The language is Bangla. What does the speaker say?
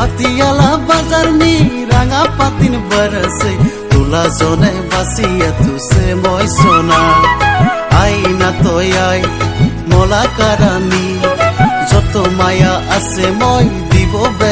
পাতিয়ালা বাজার নি রাঙা পাতিন বরসে। তুলা জনে বাসিয়া তুসে মই সোনা। আইনা আই, মলা কারানি। যত মায়া আছে মই দিব বে